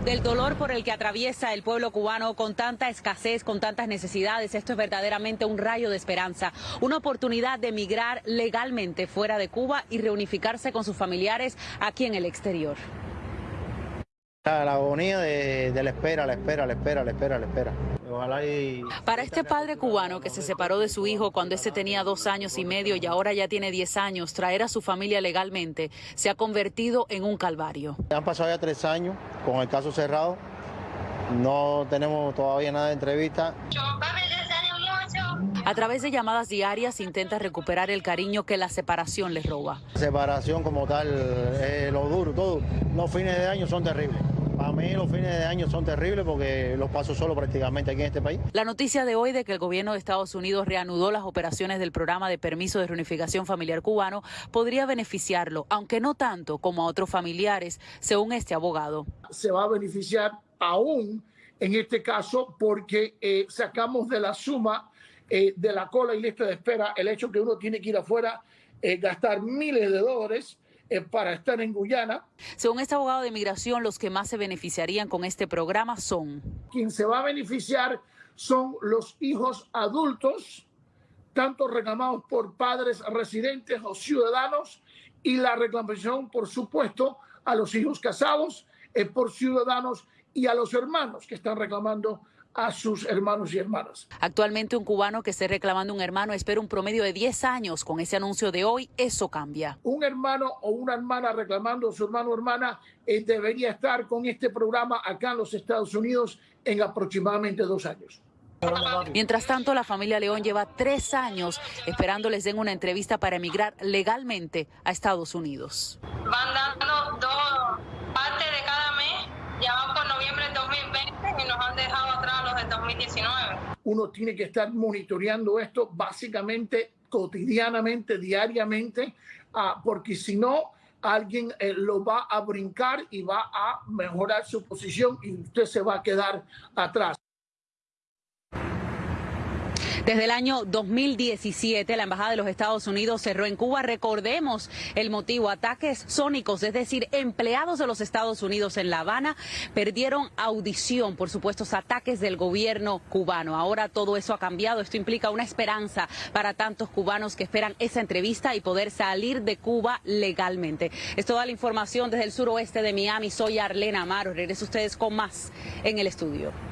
Del dolor por el que atraviesa el pueblo cubano con tanta escasez, con tantas necesidades, esto es verdaderamente un rayo de esperanza, una oportunidad de emigrar legalmente fuera de Cuba y reunificarse con sus familiares aquí en el exterior. La agonía de, la espera, la espera, la espera, la espera, la espera. Ojalá y... Para este padre cubano que se separó de su hijo cuando ese tenía dos años y medio y ahora ya tiene diez años, traer a su familia legalmente se ha convertido en un calvario. Han pasado ya tres años con el caso cerrado. No tenemos todavía nada de entrevista. A través de llamadas diarias intenta recuperar el cariño que la separación les roba. Separación como tal, eh, lo duro, todo. Los fines de año son terribles. Para mí los fines de año son terribles porque los paso solo prácticamente aquí en este país. La noticia de hoy de que el gobierno de Estados Unidos reanudó las operaciones del programa de permiso de reunificación familiar cubano podría beneficiarlo, aunque no tanto como a otros familiares, según este abogado. Se va a beneficiar aún en este caso porque eh, sacamos de la suma eh, de la cola y lista de espera el hecho que uno tiene que ir afuera, eh, gastar miles de dólares eh, para estar en Guyana. Según este abogado de inmigración, los que más se beneficiarían con este programa son... Quien se va a beneficiar son los hijos adultos, tanto reclamados por padres residentes o ciudadanos, y la reclamación, por supuesto, a los hijos casados eh, por ciudadanos y a los hermanos que están reclamando a sus hermanos y hermanas. Actualmente un cubano que esté reclamando un hermano espera un promedio de 10 años. Con ese anuncio de hoy, eso cambia. Un hermano o una hermana reclamando a su hermano o hermana eh, debería estar con este programa acá en los Estados Unidos en aproximadamente dos años. Mientras tanto, la familia León lleva tres años esperando les den una entrevista para emigrar legalmente a Estados Unidos. Van dando dos partes de cada mes, ya van por noviembre del 2020 y nos han dejado atrás los del 2019. Uno tiene que estar monitoreando esto básicamente cotidianamente, diariamente, ah, porque si no, alguien eh, lo va a brincar y va a mejorar su posición y usted se va a quedar atrás. Desde el año 2017, la Embajada de los Estados Unidos cerró en Cuba. Recordemos el motivo, ataques sónicos, es decir, empleados de los Estados Unidos en La Habana perdieron audición por supuestos ataques del gobierno cubano. Ahora todo eso ha cambiado. Esto implica una esperanza para tantos cubanos que esperan esa entrevista y poder salir de Cuba legalmente. Es toda la información desde el suroeste de Miami. Soy Arlena Amaro. Regreso ustedes con más en el estudio.